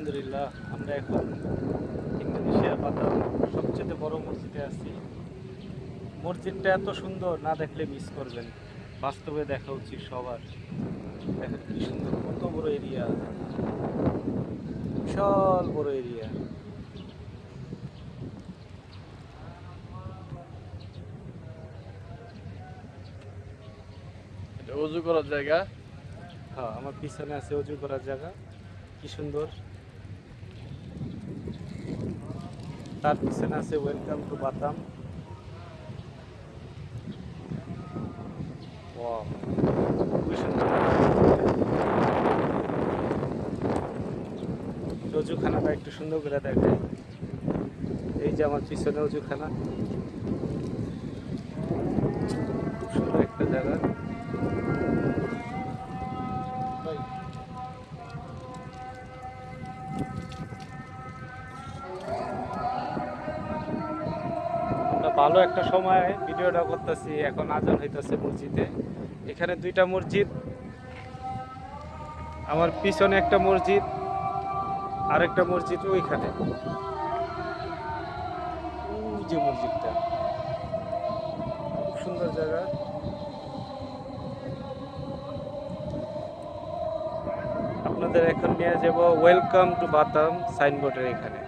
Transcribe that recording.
আলহামদুলিল্লাহ আমরা এখন ইন্দোনেশিয়ার বাতাম সবচেয়ে বড় মসজিদে আছি। মসজিদটা এত সুন্দর না দেখলে মিস করবেন। বাস্তবে দেখা উচিত সবার। দেখেন কি সুন্দর কত বড় এরিয়া বিশাল বড় এরিয়া এটা উজু করার জায়গা? হ্যাঁ আমার পিছনে আছে অজু করার জায়গা। কি সুন্দর। তার পিছনে আছে ওয়েলকাম টু বাতাম অজুখানাটা একটু সুন্দর করে দেখায় এই যে আমার পিছনে অজুখানা ভালো একটা সময় ভিডিওটা করতেছি, এখন আজান হইতেছে মসজিদে। এখানে দুইটা মসজিদ, আমার পিছনে একটা মসজিদ, আরেকটা মসজিদ ওইখানে। যে মসজিদটা। খুব সুন্দর জায়গা। আপনাদের এখন নিয়ে যাব ওয়েলকাম টু বাতাম সাইনবোর্ডের এখানে।